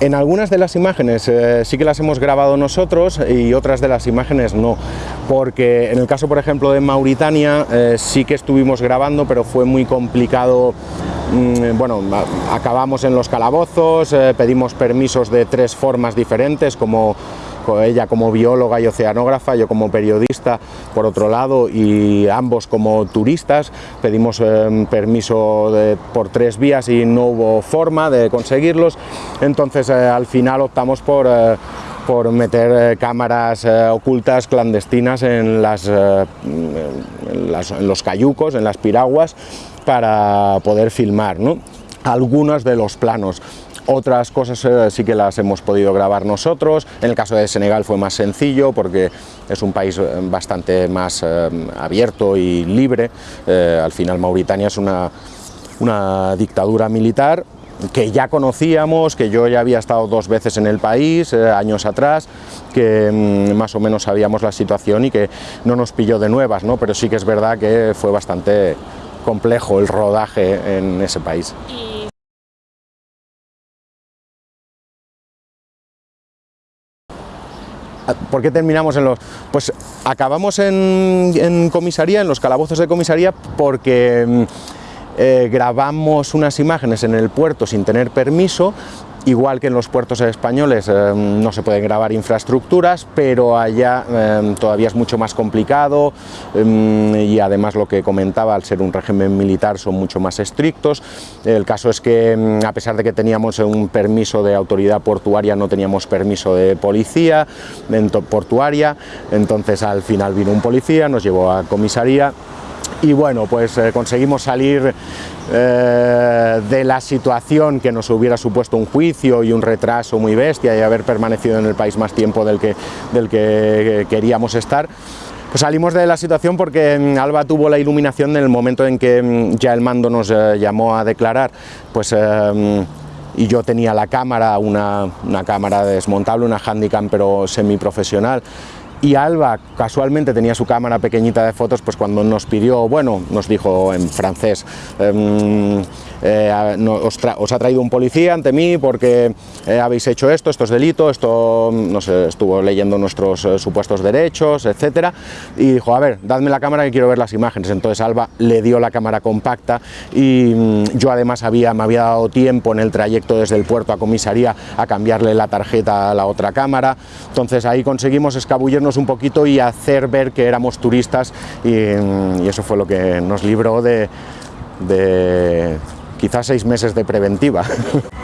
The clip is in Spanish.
En algunas de las imágenes eh, sí que las hemos grabado nosotros y otras de las imágenes no, porque en el caso por ejemplo de Mauritania eh, sí que estuvimos grabando pero fue muy complicado mm, bueno, acabamos en los calabozos, eh, pedimos permisos de tres formas diferentes, como ella como bióloga y oceanógrafa, yo como periodista por otro lado y ambos como turistas, pedimos eh, permiso por tres vías y no hubo forma de conseguirlos, entonces eh, al final optamos por eh, por meter cámaras ocultas clandestinas en, las, en, los cayucos, en las piraguas, para poder filmar ¿no? algunos de los planos. Otras cosas eh, sí que las hemos podido grabar nosotros, en el caso de Senegal fue más sencillo porque es un país eh, bastante más eh, abierto y libre, al final Mauritania es una, una dictadura militar que ya conocíamos, que yo ya había estado dos veces en el país, años atrás, que mm, más o menos sabíamos la situación y que no nos pilló de nuevas, ¿no? pero sí que es verdad que fue bastante complejo el rodaje en ese país. ¿Por qué terminamos en los...? Pues acabamos en, comisaría, en los calabozos de comisaría, porque mm, eh, grabamos unas imágenes en el puerto sin tener permiso Igual que en los puertos españoles eh, no se pueden grabar infraestructuras, pero allá eh, todavía es mucho más complicado eh, y además lo que comentaba, al ser un régimen militar son mucho más estrictos. El caso es que mm, a pesar de que teníamos un permiso de autoridad portuaria, no teníamos permiso de policía portuaria, entonces al final vino un policía, nos llevó a comisaría y bueno, pues eh, conseguimos salir eh, de la situación que nos hubiera supuesto un juicio y un retraso muy bestia y haber permanecido en el país más tiempo del que, del que queríamos estar. Pues salimos de la situación porque mm, Alba tuvo la iluminación en el momento en que mm, ya el mando nos eh, llamó a declarar, pues mm, y yo tenía la cámara, una, una cámara desmontable, una Handycam pero semiprofesional, y Alba casualmente tenía su cámara pequeñita de fotos, pues cuando nos pidió, bueno, nos dijo en francés, em, eh, os, ha traído un policía ante mí porque eh, habéis hecho esto, esto es delito, esto, no sé, estuvo leyendo nuestros eh, supuestos derechos, etcétera, y dijo, a ver, dadme la cámara que quiero ver las imágenes, entonces Alba le dio la cámara compacta y mm, yo además había, me había dado tiempo en el trayecto desde el puerto a comisaría a cambiarle la tarjeta a la otra cámara, entonces ahí conseguimos escabullirnos un poquito y hacer ver que éramos turistas y, eso fue lo que nos libró de quizás seis meses de preventiva.